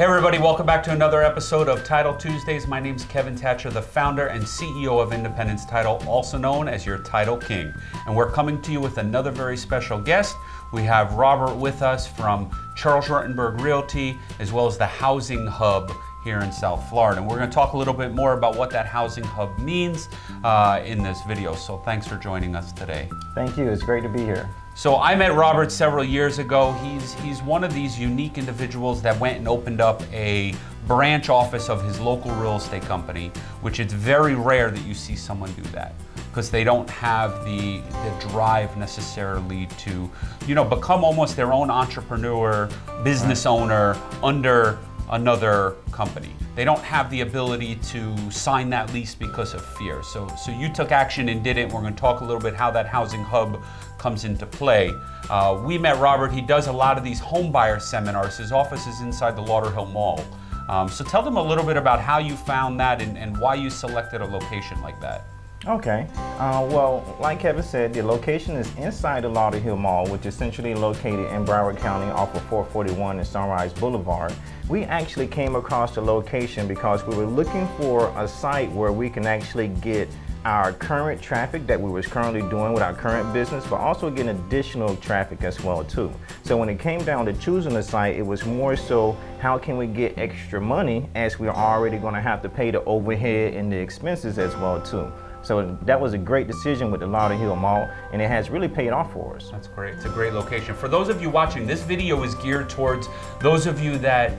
Hey everybody, welcome back to another episode of Title Tuesdays. My name is Kevin Thatcher, the founder and CEO of Independence Title, also known as your Title King. And we're coming to you with another very special guest. We have Robert with us from Charles Rutenberg Realty, as well as the Housing Hub here in South Florida. And we're gonna talk a little bit more about what that Housing Hub means uh, in this video. So thanks for joining us today. Thank you, it's great to be here. So I met Robert several years ago. He's, he's one of these unique individuals that went and opened up a branch office of his local real estate company, which it's very rare that you see someone do that because they don't have the, the drive necessarily to, you know, become almost their own entrepreneur, business owner under another company. They don't have the ability to sign that lease because of fear. So, so you took action and did it. We're going to talk a little bit how that housing hub comes into play. Uh, we met Robert. He does a lot of these home buyer seminars. His office is inside the Lauderhill Mall. Um, so tell them a little bit about how you found that and, and why you selected a location like that. Okay. Uh, well, like Kevin said, the location is inside the Lauderhill Mall, which is centrally located in Broward County off of 441 and Sunrise Boulevard. We actually came across the location because we were looking for a site where we can actually get our current traffic that we was currently doing with our current business, but also get additional traffic as well too. So when it came down to choosing the site, it was more so how can we get extra money as we're already gonna have to pay the overhead and the expenses as well too. So that was a great decision with the Lauderhill Mall, and it has really paid off for us. That's great. It's a great location. For those of you watching, this video is geared towards those of you that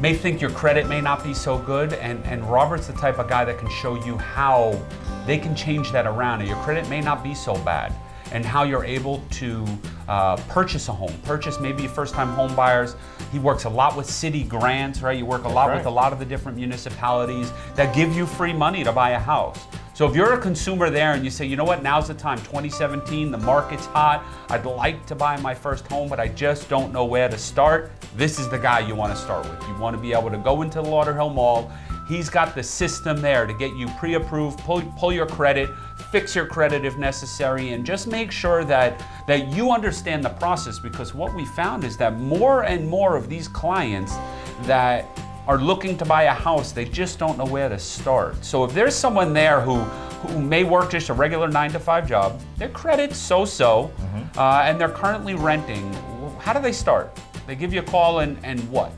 may think your credit may not be so good, and, and Robert's the type of guy that can show you how they can change that around, and your credit may not be so bad and how you're able to uh, purchase a home, purchase maybe first-time home buyers. He works a lot with city grants, right? You work a lot right. with a lot of the different municipalities that give you free money to buy a house. So if you're a consumer there and you say, you know what, now's the time, 2017, the market's hot, I'd like to buy my first home, but I just don't know where to start, this is the guy you want to start with. You want to be able to go into the Lauderhill Mall. He's got the system there to get you pre-approved, pull, pull your credit, fix your credit if necessary, and just make sure that, that you understand the process because what we found is that more and more of these clients that are looking to buy a house, they just don't know where to start. So if there's someone there who, who may work just a regular nine to five job, their credit's so-so, mm -hmm. uh, and they're currently renting, how do they start? They give you a call and, and what?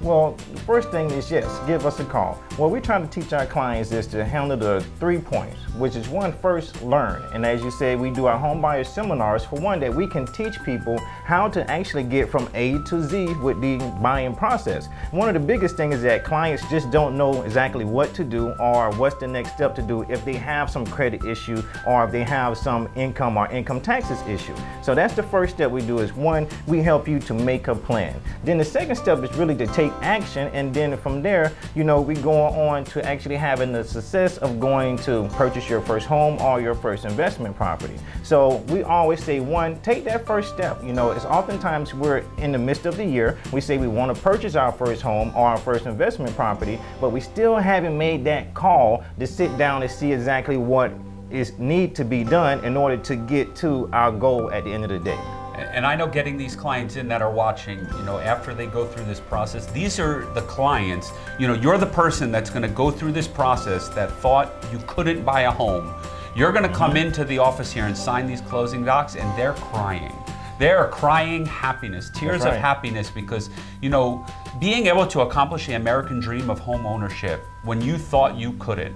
Well, the first thing is yes, give us a call. What we're trying to teach our clients is to handle the three points, which is one, first learn. And as you said, we do our home buyer seminars for one that we can teach people how to actually get from A to Z with the buying process. One of the biggest things is that clients just don't know exactly what to do or what's the next step to do if they have some credit issue or if they have some income or income taxes issue. So that's the first step we do is one, we help you to make a plan. Then the second step is really to take action and then from there, you know, we go on to actually having the success of going to purchase your first home or your first investment property. So we always say one, take that first step. You know, it's oftentimes we're in the midst of the year, we say we want to purchase our first home or our first investment property, but we still haven't made that call to sit down and see exactly what is need to be done in order to get to our goal at the end of the day. And I know getting these clients in that are watching, you know, after they go through this process, these are the clients, you know, you're the person that's gonna go through this process that thought you couldn't buy a home. You're gonna come mm-hmm. into the office here and sign these closing docs and they're crying. They're crying happiness, tears right. of happiness because, you know, being able to accomplish the American dream of home ownership when you thought you couldn't,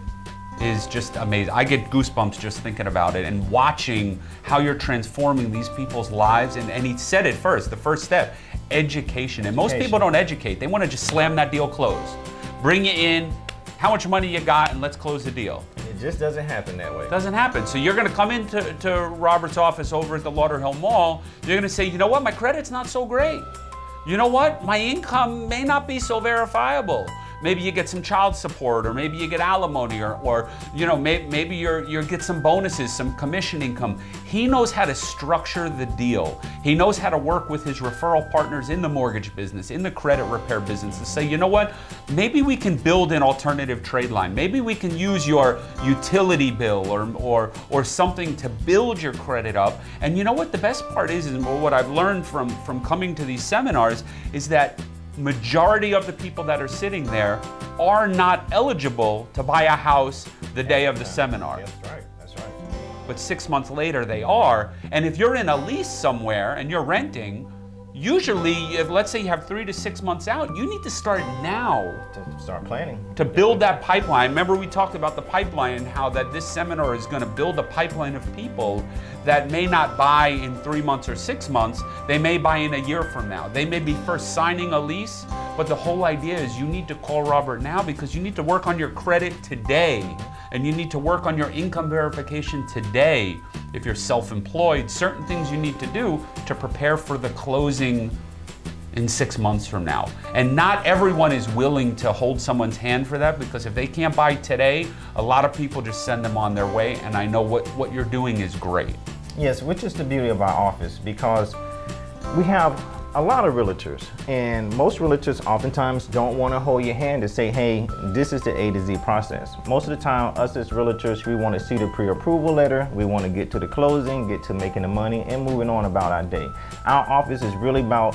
is just amazing. I get goosebumps just thinking about it and watching how you're transforming these people's lives. And, and he said it first, the first step, education. And most people don't educate. They want to just slam that deal closed. Bring you in, how much money you got, and let's close the deal. It just doesn't happen that way. It doesn't happen. So you're going to come into to Robert's office over at the Lauderhill Mall. You're going to say, you know what, my credit's not so great. You know what, my income may not be so verifiable. Maybe you get some child support or maybe you get alimony or, or you know, may, maybe you're, you get some bonuses, some commission income. He knows how to structure the deal. He knows how to work with his referral partners in the mortgage business, in the credit repair business to say, you know what, maybe we can build an alternative trade line. Maybe we can use your utility bill or, or, or something to build your credit up. And you know what the best part is, is what I've learned from, from coming to these seminars is that majority of the people that are sitting there are not eligible to buy a house the day of the seminar. That's right. That's right. But six months later, they are. And if you're in a lease somewhere and you're renting, usually, if let's say you have three to six months out, you need to start now To start planning. to build that pipeline. Remember we talked about the pipeline and how that this seminar is going to build a pipeline of people that may not buy in three months or six months. They may buy in a year from now. They may be first signing a lease, but the whole idea is you need to call Robert now because you need to work on your credit today and you need to work on your income verification today. If you're self-employed, certain things you need to do to prepare for the closing in six months from now. And not everyone is willing to hold someone's hand for that because if they can't buy today, a lot of people just send them on their way. And I know what, what you're doing is great. Yes, which is the beauty of our office because we have a lot of realtors and most realtors oftentimes don't want to hold your hand and say, hey, this is the A to Z process. Most of the time, us as realtors, we want to see the pre-approval letter. We want to get to the closing, get to making the money and moving on about our day. Our office is really about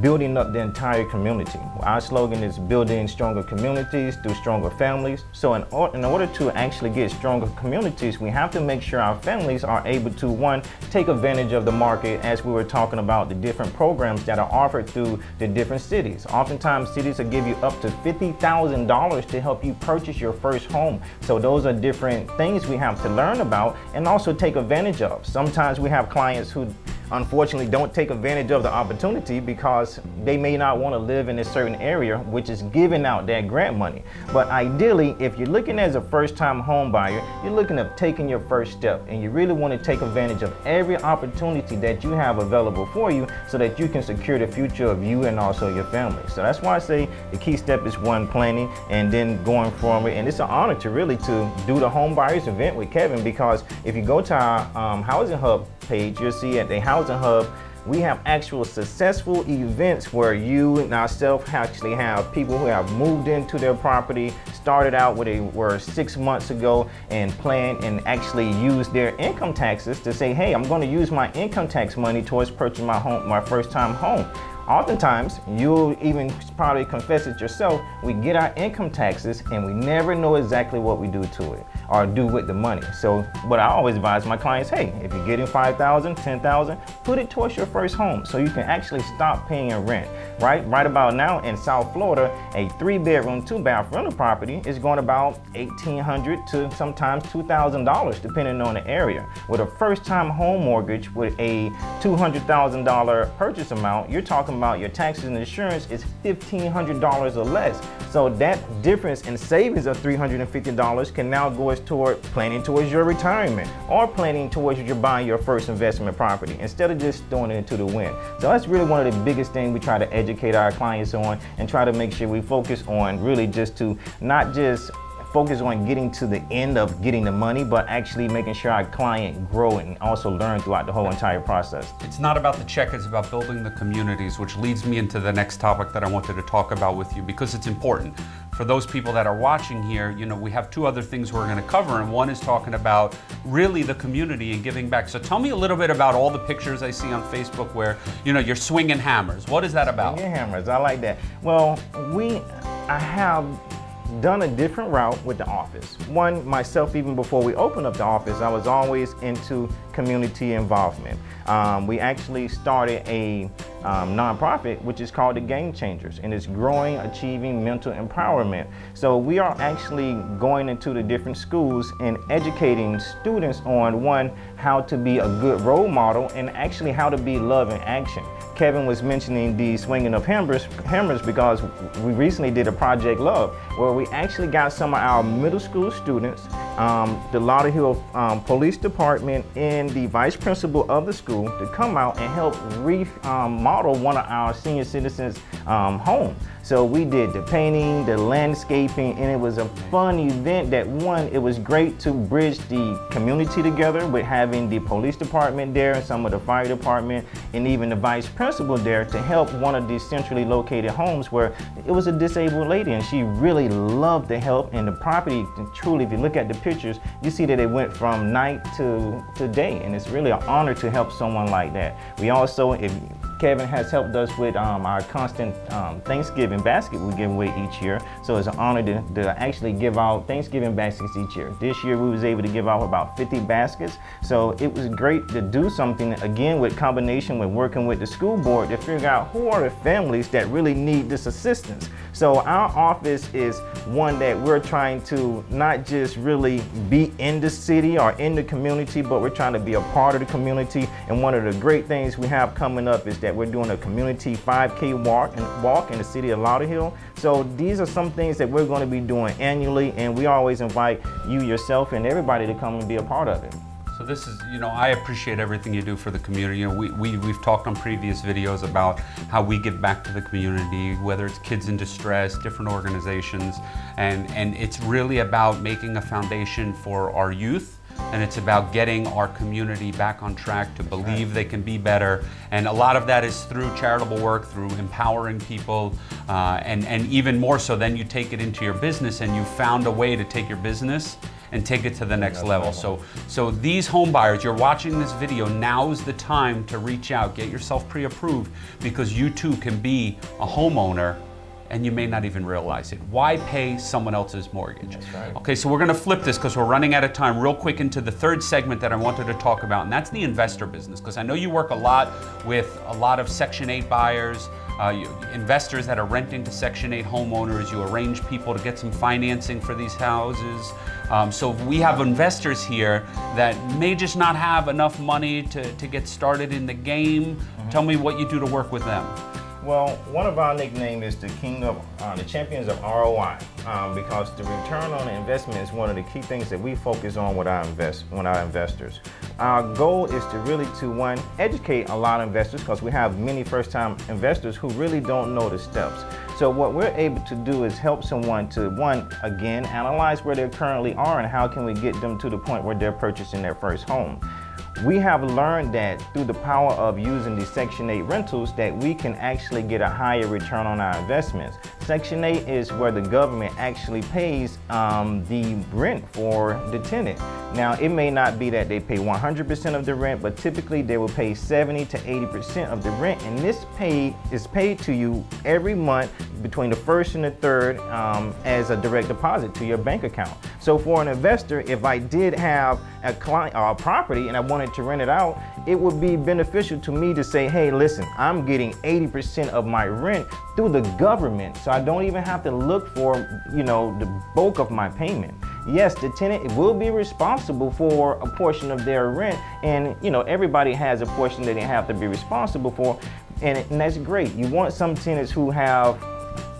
building up the entire community. Our slogan is building stronger communities through stronger families. So in, or, in order to actually get stronger communities, we have to make sure our families are able to, one, take advantage of the market as we were talking about the different programs that are offered through the different cities. Oftentimes cities will give you up to $50,000 to help you purchase your first home. So those are different things we have to learn about and also take advantage of. Sometimes we have clients who unfortunately don't take advantage of the opportunity because they may not want to live in a certain area which is giving out that grant money. But ideally, if you're looking as a first-time home buyer, you're looking at taking your first step and you really want to take advantage of every opportunity that you have available for you so that you can secure the future of you and also your family. So that's why I say the key step is one, planning and then going forward. And it's an honor to really to do the home buyers event with Kevin because if you go to our um, Housing Hub page, you'll see at the Housing Hub, we have actual successful events where you and ourselves actually have people who have moved into their property, started out where they were six months ago and planned and actually used their income taxes to say, hey, I'm going to use my income tax money towards purchasing my home, my first time home. Oftentimes, you'll even probably confess it yourself, we get our income taxes and we never know exactly what we do to it or do with the money. So what I always advise my clients, hey, if you're getting 5,000, 10,000, put it towards your first home so you can actually stop paying a rent, right? Right about now in South Florida, a three bedroom, two bath rental property is going about 1,800 to sometimes $2,000 depending on the area. With a first time home mortgage with a $200,000 purchase amount, you're talking about your taxes and insurance is $1,500 or less. So that difference in savings of $350 can now go toward planning towards your retirement or planning towards you buying your first investment property instead of just throwing it into the wind. So that's really one of the biggest things we try to educate our clients on and try to make sure we focus on really just to not just focus on getting to the end of getting the money, but actually making sure our client grow and also learn throughout the whole entire process. It's not about the check, it's about building the communities, which leads me into the next topic that I wanted to talk about with you because it's important. For those people that are watching here, you know, we have two other things we're gonna cover, and one is talking about really the community and giving back. So tell me a little bit about all the pictures I see on Facebook where, you know, you're swinging hammers. What is that about? Swinging hammers, I like that. Well, we, I have done a different route with the office. One, myself, even before we opened up the office, I was always into community involvement. Um, we actually started a um, nonprofit, which is called the Game Changers, and it's growing, achieving mental empowerment. So we are actually going into the different schools and educating students on one, how to be a good role model and actually how to be love in action. Kevin was mentioning the swinging of hammers, hammers because we recently did a Project Love where we actually got some of our middle school students, um, the Lauderhill um, Police Department and the vice principal of the school to come out and help remodel um, one of our senior citizens' um, home. So we did the painting, the landscaping, and it was a fun event that one, it was great to bridge the community together with having the police department there and some of the fire department and even the vice principal there to help one of these centrally located homes where it was a disabled lady and she really loved the help and the property truly, if you look at the pictures, you see that it went from night to, to day and it's really an honor to help someone like that. We also, if Kevin has helped us with um, our constant um, Thanksgiving basket we give away each year. So it's an honor to, to, actually give out Thanksgiving baskets each year. This year we was able to give out about 50 baskets. So it was great to do something again with combination with working with the school board to figure out who are the families that really need this assistance. So our office is one that we're trying to not just really be in the city or in the community, but we're trying to be a part of the community. And one of the great things we have coming up is that we're doing a community 5K walk and walk in the city of Lauderhill. So these are some things that we're going to be doing annually, and we always invite you yourself and everybody to come and be a part of it. So this is, you know, I appreciate everything you do for the community. You know, we, we, we've talked on previous videos about how we give back to the community, whether it's kids in distress, different organizations, and, and it's really about making a foundation for our youth and it's about getting our community back on track to believe they can be better. And a lot of that is through charitable work, through empowering people, uh, and, and even more so, then you take it into your business and you found a way to take your business and take it to the next level. So, so these home buyers, you're watching this video, now's the time to reach out, get yourself pre-approved because you too can be a homeowner and you may not even realize it. Why pay someone else's mortgage? Right. Okay, so we're gonna flip this because we're running out of time real quick into the third segment that I wanted to talk about, and that's the investor business. Because I know you work a lot with a lot of Section 8 buyers, uh, you, investors that are renting to Section 8 homeowners. You arrange people to get some financing for these houses. Um, so we have investors here that may just not have enough money to, to get started in the game. Mm -hmm. Tell me what you do to work with them. Well, one of our nickname is the king of, uh, the champions of ROI, um, because the return on investment is one of the key things that we focus on with our invest, with our investors. Our goal is to really to one educate a lot of investors because we have many first-time investors who really don't know the steps. So what we're able to do is help someone to one again analyze where they currently are and how can we get them to the point where they're purchasing their first home. We have learned that through the power of using the Section 8 rentals that we can actually get a higher return on our investments. Section 8 is where the government actually pays um, the rent for the tenant. Now, it may not be that they pay 100% of the rent, but typically they will pay 70 to 80% of the rent, and this pay is paid to you every month between the first and the third um, as a direct deposit to your bank account. So for an investor, if I did have a client or a property and I wanted to rent it out, it would be beneficial to me to say, hey, listen, I'm getting 80% of my rent through the government, so I don't even have to look for, you know, the bulk of my payment yes, the tenant will be responsible for a portion of their rent. And, you know, everybody has a portion that they have to be responsible for. And, and that's great. You want some tenants who have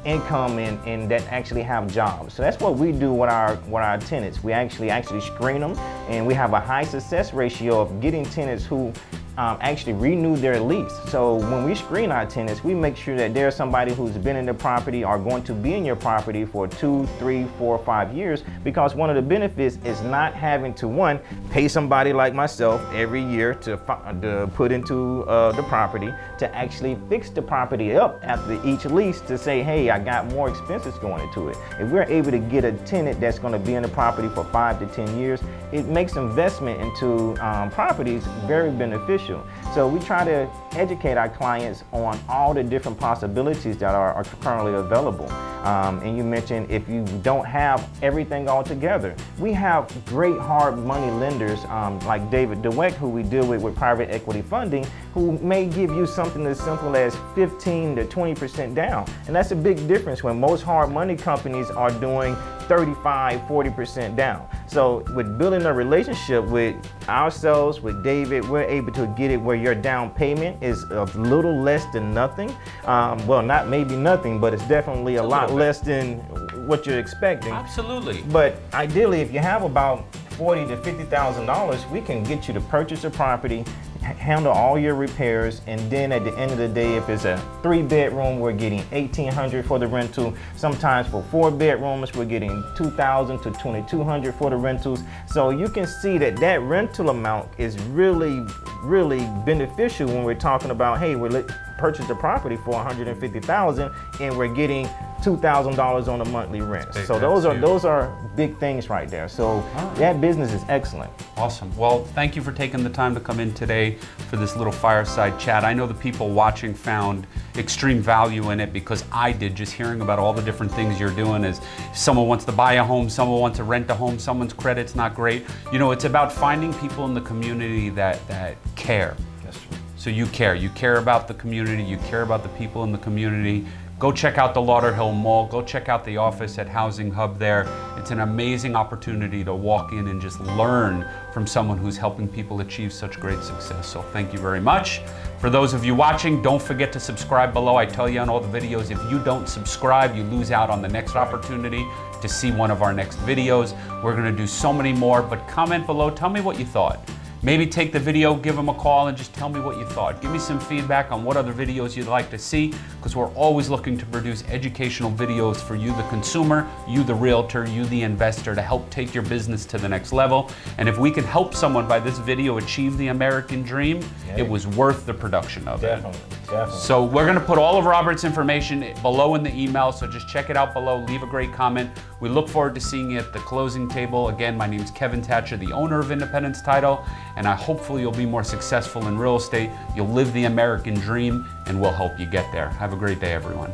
income and, and that actually have jobs. So that's what we do with our with our tenants. We actually actually screen them and we have a high success ratio of getting tenants who um, actually renew their lease. So when we screen our tenants, we make sure that there's somebody who's been in the property or going to be in your property for two, three, four, five years because one of the benefits is not having to, one, pay somebody like myself every year to, to put into uh, the property to actually fix the property up after each lease to say, hey, I got more expenses going into it. If we're able to get a tenant that's going to be in the property for five to 10 years, it makes investment into um, properties very beneficial. So we try to educate our clients on all the different possibilities that are, are currently available. Um, and you mentioned if you don't have everything all together. We have great hard money lenders um, like David DeWeck, who we deal with with private equity funding, who may give you something as simple as 15 to 20% down. And that's a big difference when most hard money companies are doing 35, 40% down. So with building a relationship with ourselves, with David, we're able to get it where your down payment is a little less than nothing. Um, well, not maybe nothing, but it's definitely a, a lot less than what you're expecting. Absolutely. But ideally, if you have about forty to fifty thousand dollars, we can get you to purchase a property handle all your repairs and then at the end of the day if it's a three bedroom we're getting 1800 for the rental sometimes for four bedrooms we're getting 2000 to 2200 for the rentals so you can see that that rental amount is really really beneficial when we're talking about hey we're purchased a property for 150,000 and we're getting two thousand dollars on a monthly rent. So those are those are big things right there. So right. that business is excellent. Awesome. Well, thank you for taking the time to come in today for this little fireside chat. I know the people watching found extreme value in it because I did just hearing about all the different things you're doing is someone wants to buy a home, someone wants to rent a home, someone's credit's not great. You know, it's about finding people in the community that that care. True. So you care. You care about the community. You care about the people in the community. Go check out the Lauderhill Mall. Go check out the office at Housing Hub there. It's an amazing opportunity to walk in and just learn from someone who's helping people achieve such great success. So thank you very much. For those of you watching, don't forget to subscribe below. I tell you on all the videos, if you don't subscribe, you lose out on the next opportunity to see one of our next videos. We're gonna do so many more, but comment below. Tell me what you thought. Maybe take the video, give them a call, and just tell me what you thought. Give me some feedback on what other videos you'd like to see, because we're always looking to produce educational videos for you, the consumer, you, the realtor, you, the investor, to help take your business to the next level. And if we can help someone by this video achieve the American dream, Yeah. it was worth the production of it. Definitely. So we're gonna put all of Robert's information below in the email, so just check it out below, leave a great comment. We look forward to seeing you at the closing table. Again, my name is Kevin Thatcher, the owner of Independence Title, and I hopefully you'll be more successful in real estate. You'll live the American dream, and we'll help you get there. Have a great day, everyone.